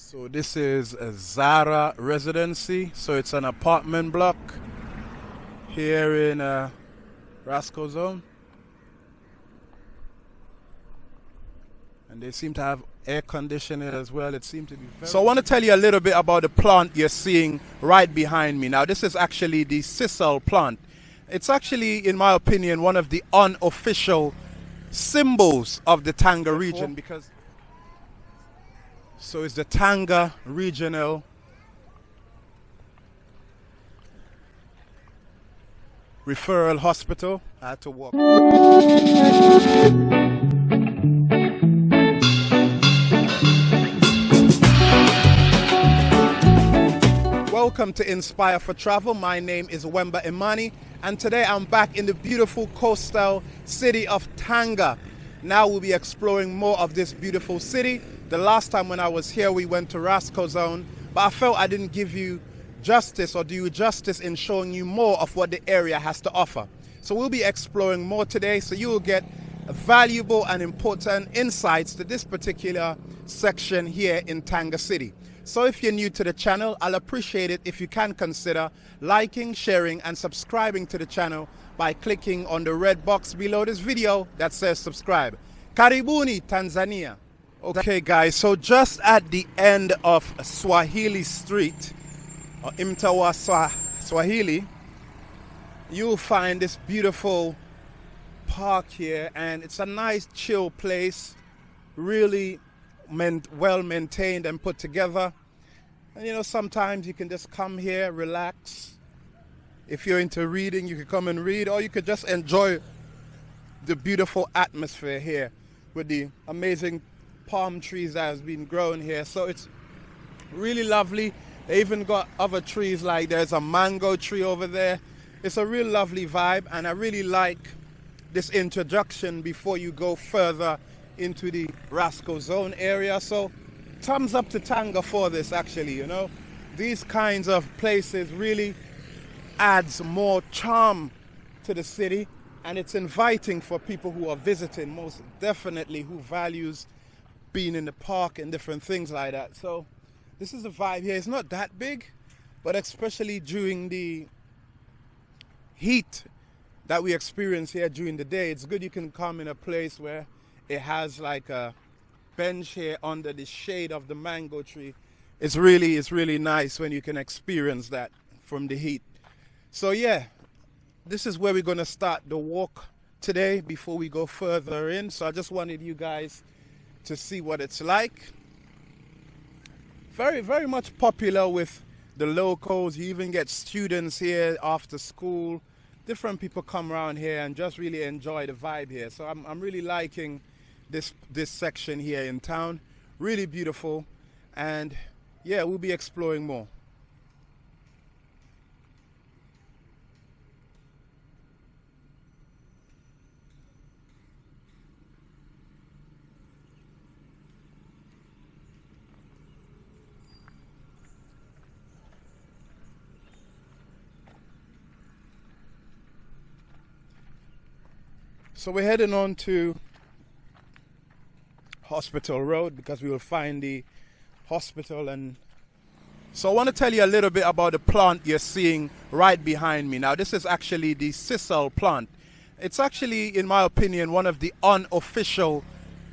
So this is a Zara residency. So it's an apartment block here in uh, Raskazone. And they seem to have air conditioning as well. It seems to be So I want to tell you a little bit about the plant you're seeing right behind me. Now this is actually the sisal plant. It's actually, in my opinion, one of the unofficial symbols of the Tanga region because so it's the Tanga Regional Referral Hospital. I had to walk. Welcome to Inspire for Travel. My name is Wemba Imani, and today I'm back in the beautiful coastal city of Tanga. Now we'll be exploring more of this beautiful city the last time when I was here, we went to Raskazone, but I felt I didn't give you justice or do you justice in showing you more of what the area has to offer. So we'll be exploring more today, so you will get valuable and important insights to this particular section here in Tanga City. So if you're new to the channel, I'll appreciate it if you can consider liking, sharing and subscribing to the channel by clicking on the red box below this video that says subscribe. Karibuni, Tanzania. Okay guys, so just at the end of Swahili Street, or Mtawa Swahili, you'll find this beautiful park here and it's a nice chill place, really well maintained and put together. And you know, sometimes you can just come here, relax. If you're into reading, you can come and read or you could just enjoy the beautiful atmosphere here with the amazing palm trees that has been growing here. So it's really lovely. They even got other trees like there's a mango tree over there. It's a real lovely vibe and I really like this introduction before you go further into the Raskazone area. So thumbs up to Tanga for this actually, you know. These kinds of places really adds more charm to the city and it's inviting for people who are visiting most definitely who values being in the park and different things like that. So this is the vibe here. It's not that big, but especially during the heat that we experience here during the day, it's good you can come in a place where it has like a bench here under the shade of the mango tree. It's really, it's really nice when you can experience that from the heat. So yeah, this is where we're gonna start the walk today before we go further in. So I just wanted you guys to see what it's like. Very, very much popular with the locals. You even get students here after school. Different people come around here and just really enjoy the vibe here. So I'm, I'm really liking this, this section here in town. Really beautiful. And yeah, we'll be exploring more. So we're heading on to Hospital Road because we will find the hospital and so I want to tell you a little bit about the plant you're seeing right behind me. Now this is actually the sisal plant. It's actually, in my opinion, one of the unofficial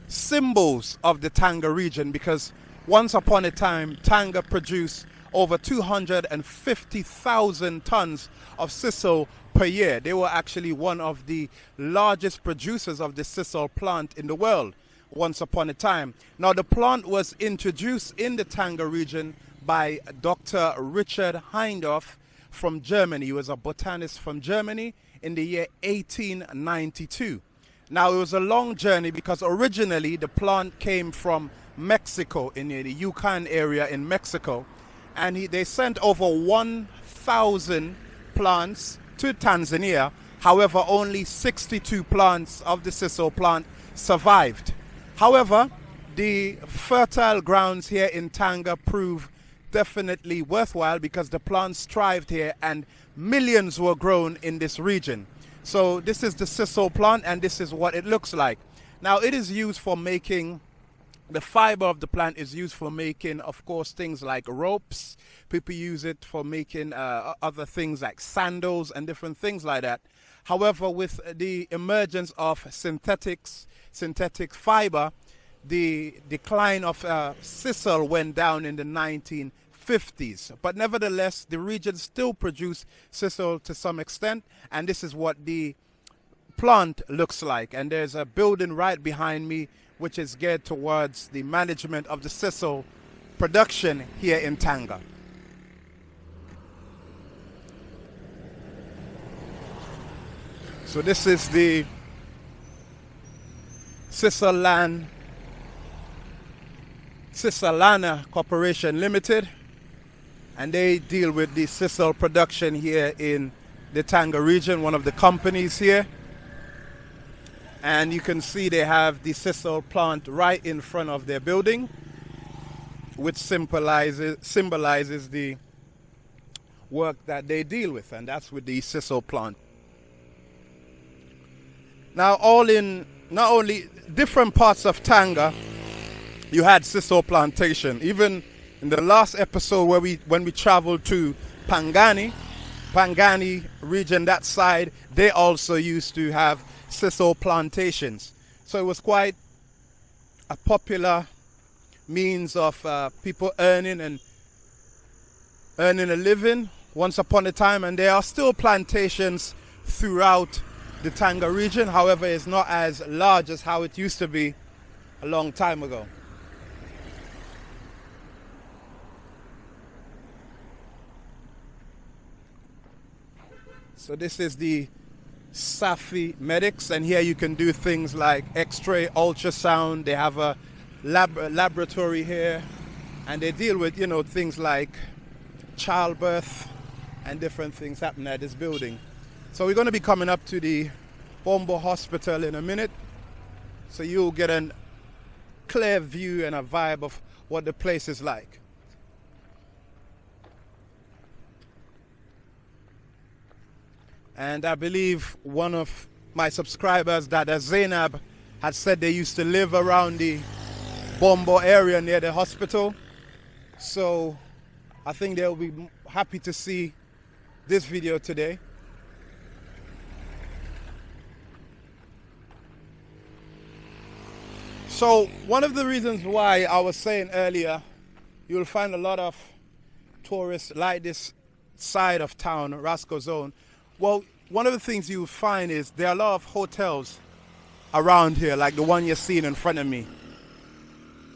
symbols of the Tanga region because once upon a time, Tanga produced over 250,000 tons of sisal per year. They were actually one of the largest producers of the sisal plant in the world once upon a time. Now the plant was introduced in the Tanga region by Dr. Richard Hindorf from Germany. He was a botanist from Germany in the year 1892. Now it was a long journey because originally the plant came from Mexico in the Yukon area in Mexico and he, they sent over 1,000 plants to Tanzania. However, only 62 plants of the sisal plant survived. However, the fertile grounds here in Tanga prove definitely worthwhile because the plants thrived here and millions were grown in this region. So this is the sisal plant and this is what it looks like. Now it is used for making the fiber of the plant is used for making, of course, things like ropes. People use it for making uh, other things like sandals and different things like that. However, with the emergence of synthetics, synthetic fiber, the decline of uh, sisal went down in the 1950s. But nevertheless, the region still produced sisal to some extent, and this is what the plant looks like. And there's a building right behind me which is geared towards the management of the sisal production here in Tanga. So this is the Sisalan Sisalana Corporation Limited and they deal with the sisal production here in the Tanga region, one of the companies here. And you can see they have the sisal plant right in front of their building which symbolizes symbolizes the work that they deal with and that's with the sisal plant now all in not only different parts of Tanga you had sisal plantation even in the last episode where we when we traveled to Pangani Pangani region that side they also used to have sisal plantations. So it was quite a popular means of uh, people earning and earning a living once upon a time and there are still plantations throughout the Tanga region however it's not as large as how it used to be a long time ago. So this is the Safi Medics, and here you can do things like X-ray, ultrasound. They have a lab laboratory here, and they deal with you know things like childbirth and different things happening at this building. So we're going to be coming up to the Bombo Hospital in a minute, so you'll get a clear view and a vibe of what the place is like. And I believe one of my subscribers, Dada Zainab, had said they used to live around the Bombo area near the hospital. So I think they'll be happy to see this video today. So one of the reasons why I was saying earlier, you'll find a lot of tourists like this side of town, Raskazone, well, one of the things you'll find is there are a lot of hotels around here, like the one you're seeing in front of me.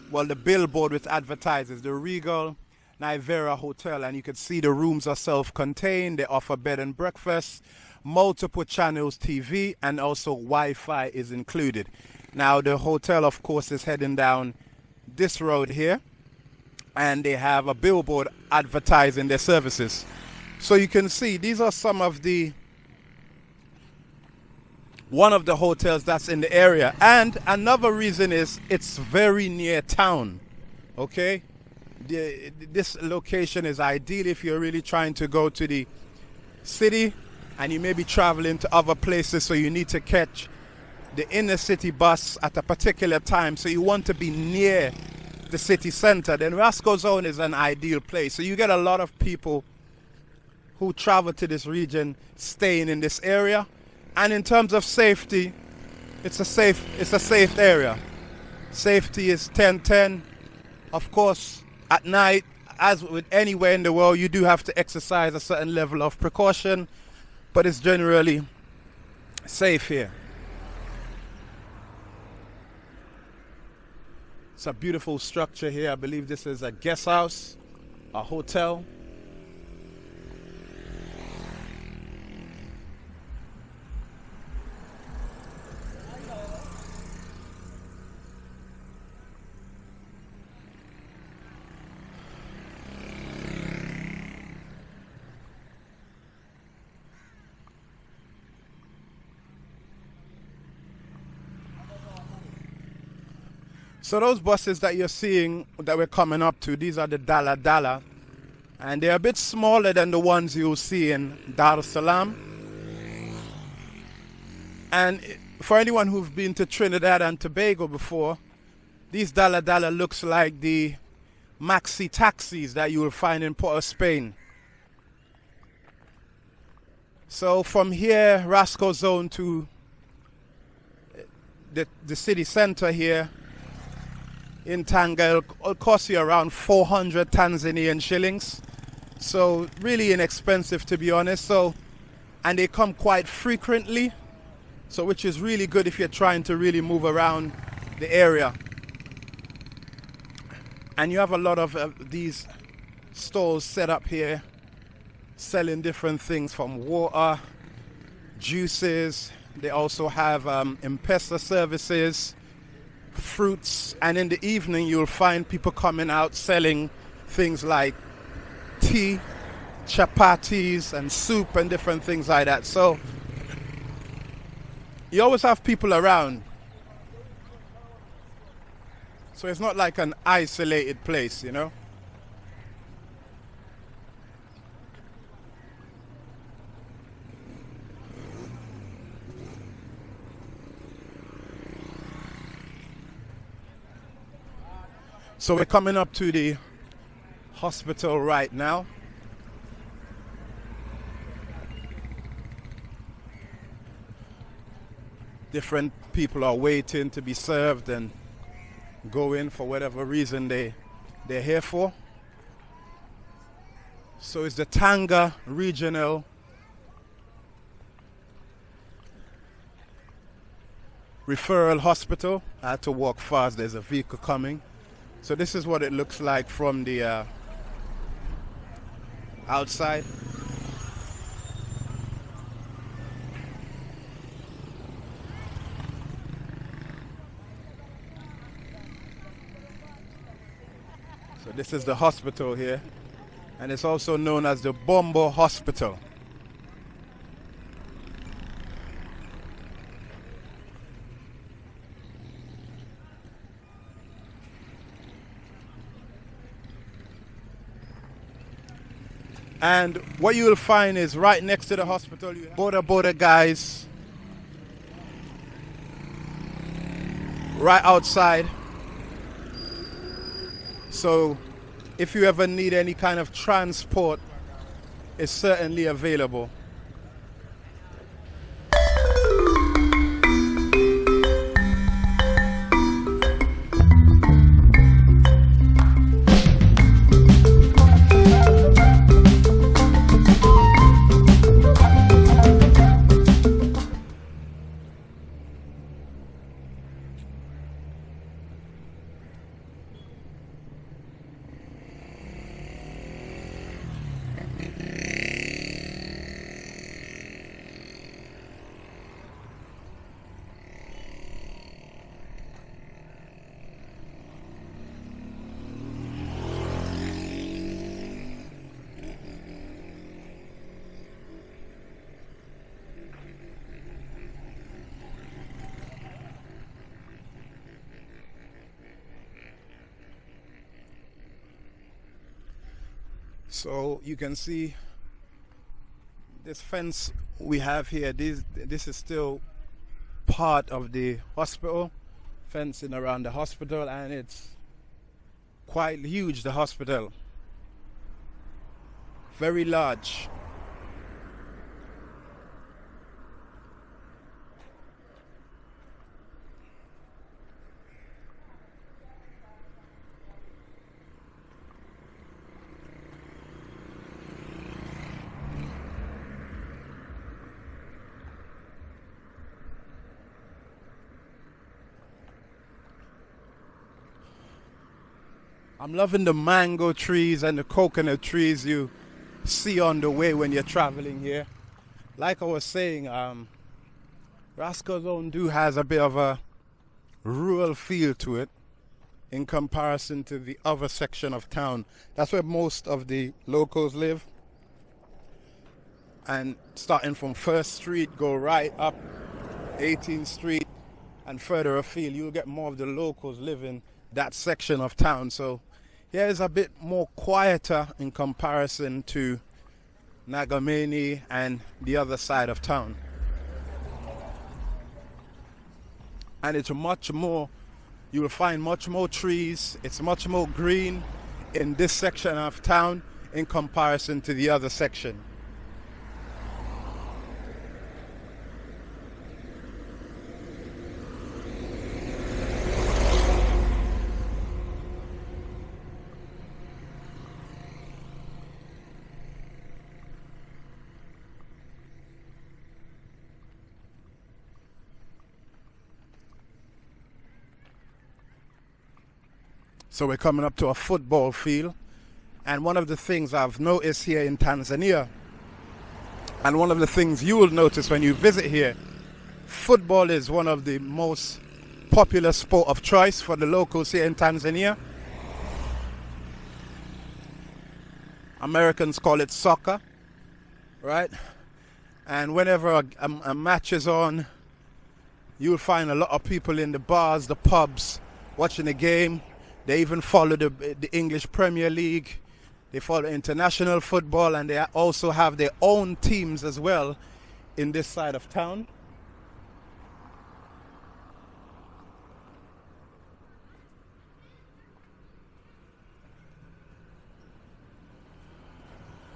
Well, the billboard with advertises the Regal Nivera Hotel, and you can see the rooms are self-contained. They offer bed and breakfast, multiple channels TV, and also Wi-Fi is included. Now, the hotel, of course, is heading down this road here, and they have a billboard advertising their services. So you can see these are some of the one of the hotels that's in the area. And another reason is it's very near town. Okay? The, this location is ideal if you're really trying to go to the city and you may be traveling to other places so you need to catch the inner city bus at a particular time so you want to be near the city center then Raskazone is an ideal place so you get a lot of people who travel to this region staying in this area. And in terms of safety, it's a safe it's a safe area. Safety is 10-10. Of course, at night, as with anywhere in the world, you do have to exercise a certain level of precaution, but it's generally safe here. It's a beautiful structure here. I believe this is a guest house, a hotel. So those buses that you're seeing that we're coming up to, these are the Dala Dala. And they're a bit smaller than the ones you'll see in Dar es Salaam. And for anyone who've been to Trinidad and Tobago before, These Dala Dala looks like the maxi taxis that you will find in Port of Spain. So from here, Raskazone to the, the city center here in Tanga, it'll cost you around 400 Tanzanian shillings. So really inexpensive to be honest. So, and they come quite frequently. So which is really good if you're trying to really move around the area. And you have a lot of uh, these stalls set up here selling different things from water, juices. They also have um, M-Pesa services, fruits, and in the evening you'll find people coming out selling things like tea, chapatis, and soup, and different things like that. So you always have people around. So it's not like an isolated place, you know? So we're coming up to the hospital right now. Different people are waiting to be served and go in for whatever reason they they're here for. So it's the Tanga Regional Referral Hospital. I had to walk fast, there's a vehicle coming. So this is what it looks like from the uh, outside. So this is the hospital here and it's also known as the Bombo Hospital. And what you will find is right next to the hospital, you Boda Boda guys right outside. So if you ever need any kind of transport, it's certainly available. So you can see this fence we have here. This this is still part of the hospital, fencing around the hospital, and it's quite huge. The hospital, very large. I'm loving the mango trees and the coconut trees you see on the way when you're traveling here. Like I was saying, um, Zone do has a bit of a rural feel to it in comparison to the other section of town. That's where most of the locals live. And starting from First Street, go right up 18th Street and further afield, you'll get more of the locals living that section of town. So here is a bit more quieter in comparison to Ngamiani and the other side of town. And it's much more You will find much more trees. It's much more green in this section of town in comparison to the other section. So we're coming up to a football field. And one of the things I've noticed here in Tanzania, and one of the things you will notice when you visit here, football is one of the most popular sport of choice for the locals here in Tanzania. Americans call it soccer, right? And whenever a, a, a match is on, you'll find a lot of people in the bars, the pubs, watching the game they even follow the, the English Premier League. They follow international football and they also have their own teams as well in this side of town.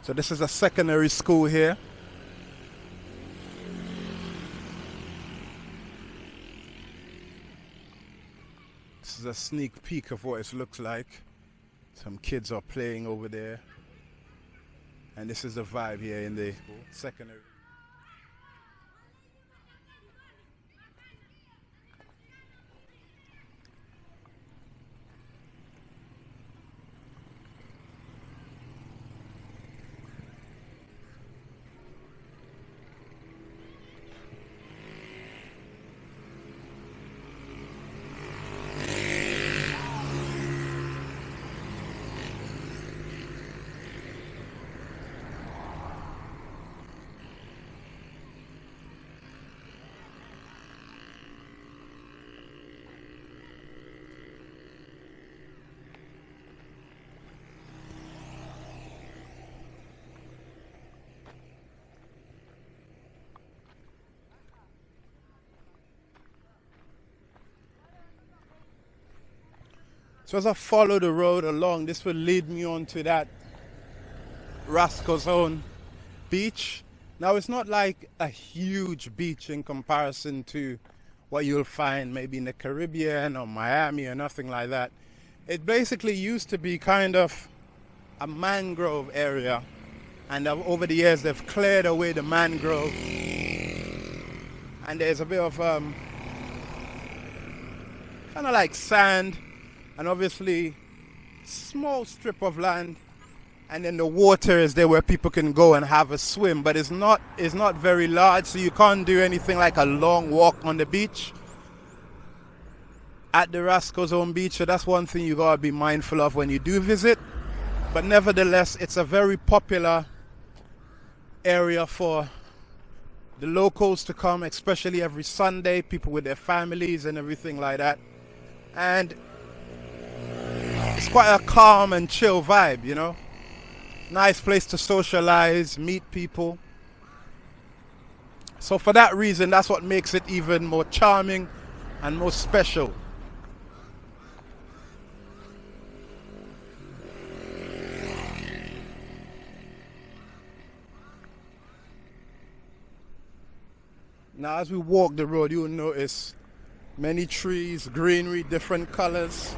So this is a secondary school here. Is a sneak peek of what it looks like. Some kids are playing over there. And this is the vibe here in the secondary. So as I follow the road along, this will lead me on to that Raskazone beach. Now it's not like a huge beach in comparison to what you'll find maybe in the Caribbean or Miami or nothing like that. It basically used to be kind of a mangrove area and over the years they've cleared away the mangrove and there's a bit of um, kind of like sand and obviously small strip of land and then the water is there where people can go and have a swim. But it's not it's not very large so you can't do anything like a long walk on the beach. At the Raskazone beach so that's one thing you gotta be mindful of when you do visit. But nevertheless it's a very popular area for the locals to come especially every Sunday people with their families and everything like that. And it's quite a calm and chill vibe, you know. Nice place to socialize, meet people. So for that reason, that's what makes it even more charming and more special. Now as we walk the road, you'll notice many trees, greenery, different colors.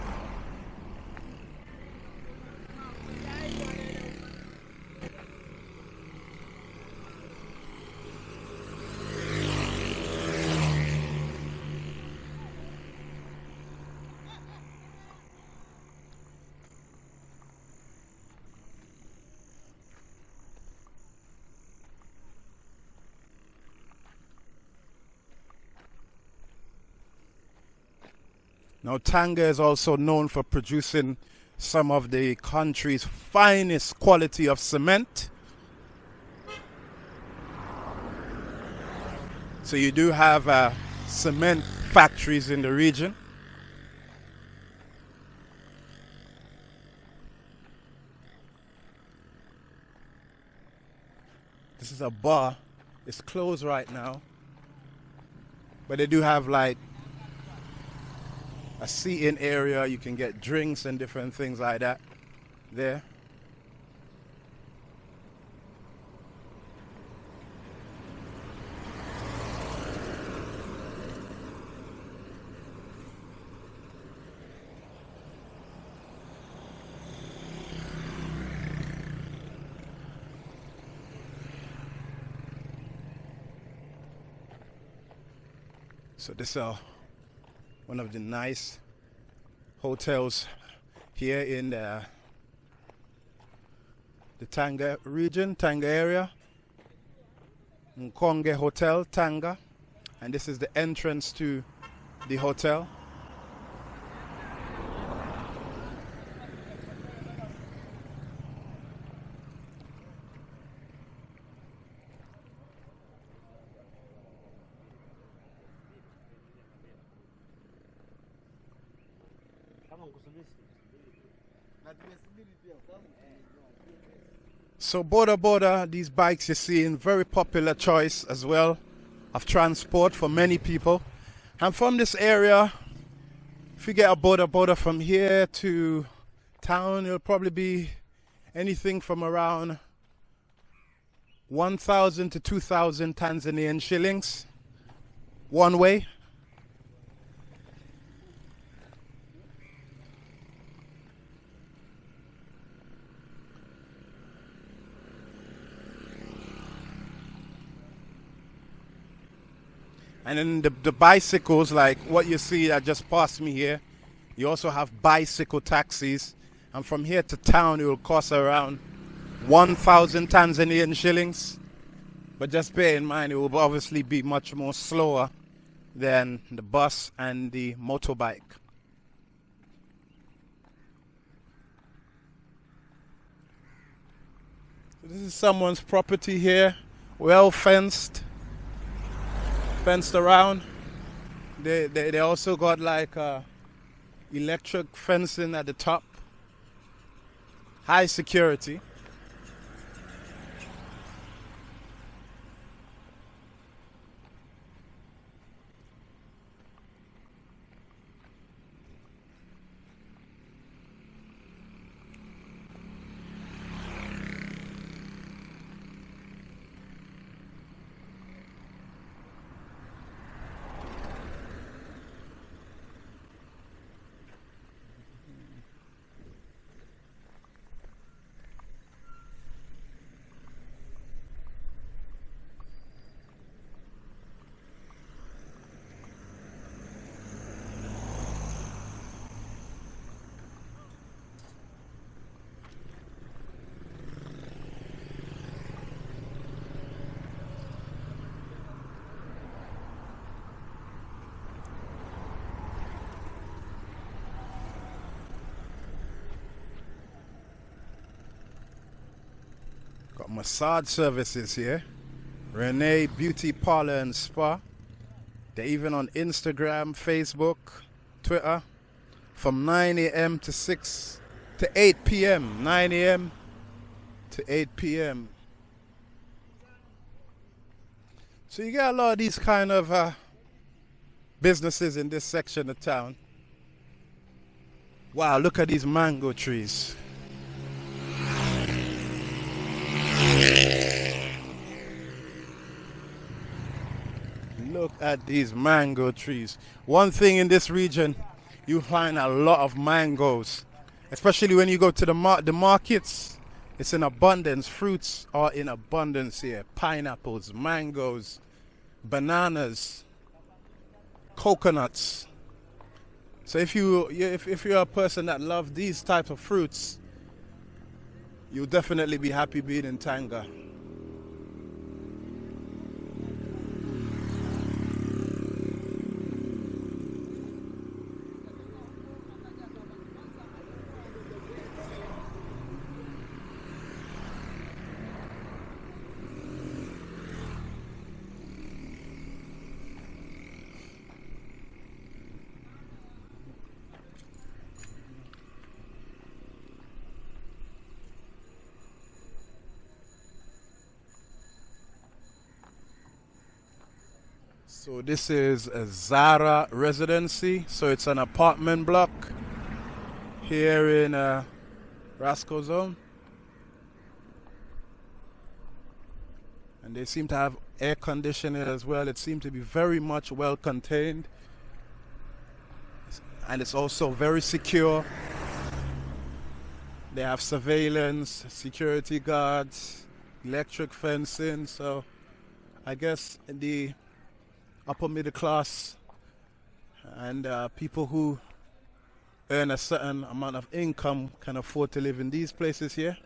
Now, Tanga is also known for producing some of the country's finest quality of cement. So you do have uh, cement factories in the region. This is a bar. It's closed right now. But they do have like a seating area. You can get drinks and different things like that there. So this is uh, one of the nice hotels here in the, the Tanga region, Tanga area. Mkonge Hotel, Tanga. And this is the entrance to the hotel. So Boda Boda, these bikes you're seeing, very popular choice as well of transport for many people. And from this area, if you get a Boda Boda from here to town, it'll probably be anything from around 1,000 to 2,000 Tanzanian shillings one way. And then the, the bicycles, like what you see that just passed me here, you also have bicycle taxis. And from here to town, it will cost around 1,000 Tanzanian shillings. But just bear in mind, it will obviously be much more slower than the bus and the motorbike. This is someone's property here, well fenced fenced around. They, they, they also got like uh, electric fencing at the top. High security. Massage services here. Renee Beauty Parlor and Spa. They're even on Instagram, Facebook, Twitter from 9 a.m. to 6 to 8 p.m. 9 a.m. to 8 p.m. So you got a lot of these kind of uh, businesses in this section of town. Wow, look at these mango trees. Look at these mango trees. One thing in this region, you find a lot of mangoes, especially when you go to the mar the markets. It's in abundance. Fruits are in abundance here. Pineapples, mangoes, bananas, coconuts. So if you if, if you're a person that loves these types of fruits, you'll definitely be happy being in Tanga. So this is a Zara residency. So it's an apartment block here in uh, Raskazone. And they seem to have air conditioning as well. It seems to be very much well contained. And it's also very secure. They have surveillance, security guards, electric fencing. So I guess the upper middle class and uh, people who earn a certain amount of income can afford to live in these places here.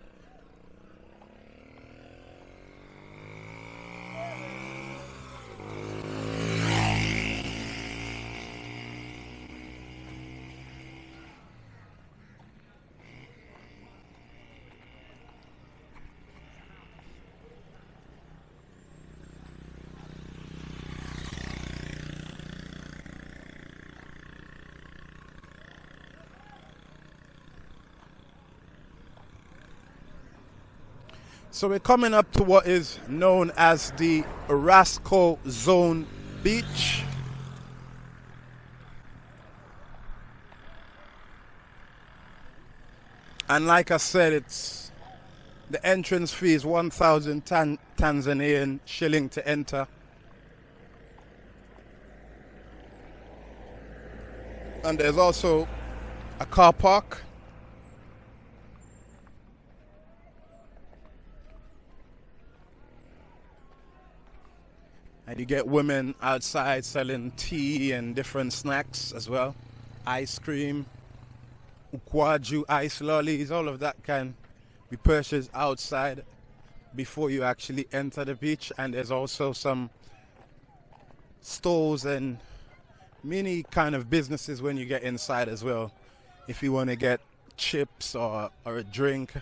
So we're coming up to what is known as the Raskazone Beach. And like I said, it's the entrance fee is 1,000 tan Tanzanian shilling to enter. And there's also a car park you get women outside selling tea and different snacks as well. Ice cream, ukwaju, ice lollies, all of that can be purchased outside before you actually enter the beach. And there's also some stores and many kind of businesses when you get inside as well. If you want to get chips or, or a drink,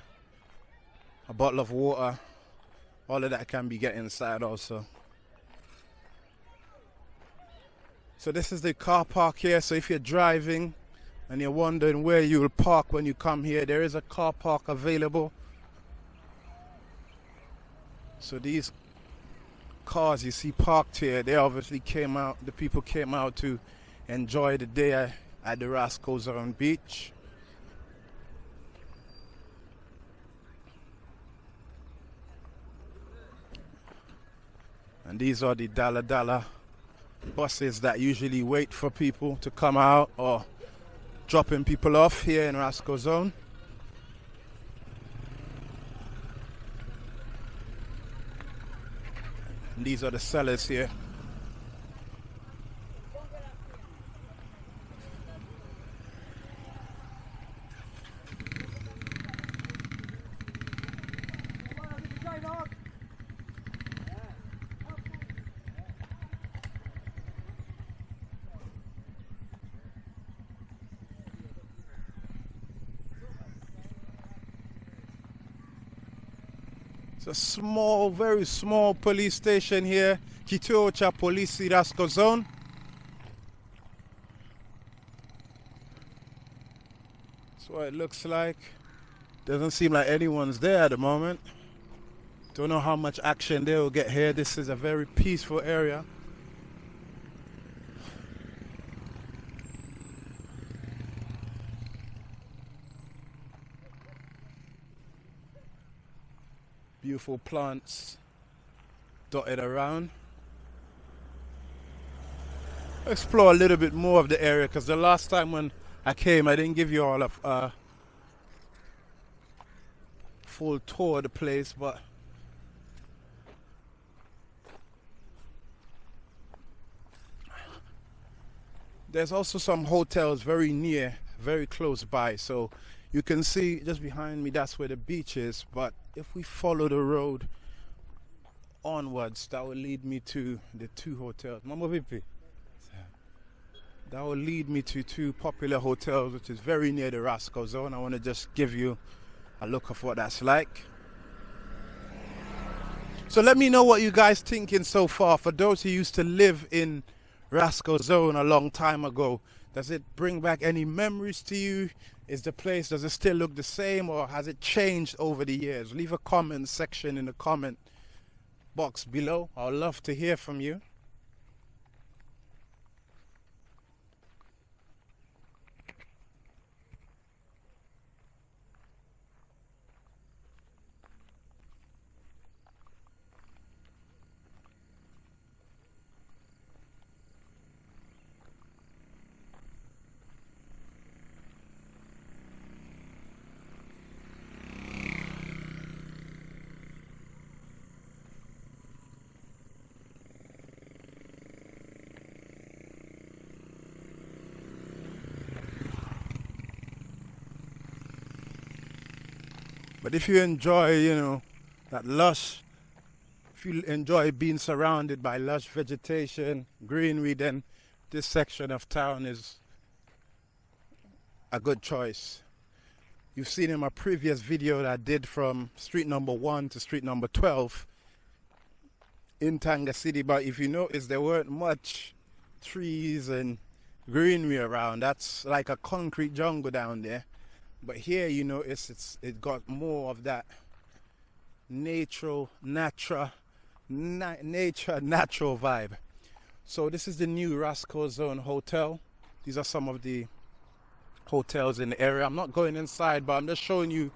a bottle of water, all of that can be get inside also. So this is the car park here. So if you're driving and you're wondering where you will park when you come here, there is a car park available. So these cars you see parked here, they obviously came out, the people came out to enjoy the day at the Raskazone Beach. And these are the Dala Dala buses that usually wait for people to come out or dropping people off here in Raskazone. And these are the sellers here. Small, very small police station here, Kituo cha Polisi Raskazone. That's what it looks like. Doesn't seem like anyone's there at the moment. Don't know how much action they will get here. This is a very peaceful area. Beautiful plants dotted around. Explore a little bit more of the area because the last time when I came, I didn't give you all a uh, full tour of the place, but there's also some hotels very near, very close by. So you can see just behind me, that's where the beach is. But if we follow the road onwards, that will lead me to the two hotels. Mambo Vipi. That will lead me to two popular hotels, which is very near the Raskazone. I want to just give you a look of what that's like. So let me know what you guys thinking so far. For those who used to live in Raskazone a long time ago, does it bring back any memories to you? Is the place, does it still look the same or has it changed over the years? Leave a comment section in the comment box below. I'd love to hear from you. But if you enjoy, you know, that lush, if you enjoy being surrounded by lush vegetation, greenery, then this section of town is a good choice. You've seen in my previous video that I did from street number 1 to street number 12 in Tanga City, but if you notice, there weren't much trees and greenery around. That's like a concrete jungle down there. But here, you notice it's it got more of that natural, natural, na nature, natural vibe. So this is the new Raskazone Hotel. These are some of the hotels in the area. I'm not going inside, but I'm just showing you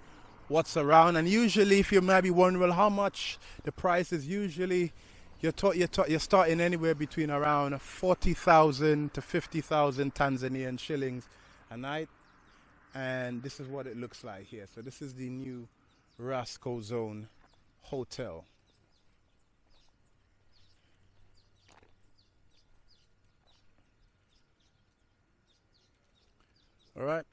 what's around. And usually, if you might be wondering, how much the price is usually, you're, you're, you're starting anywhere between around 40,000 to 50,000 Tanzanian shillings a night. And this is what it looks like here. So this is the new Raskazone Hotel. All right.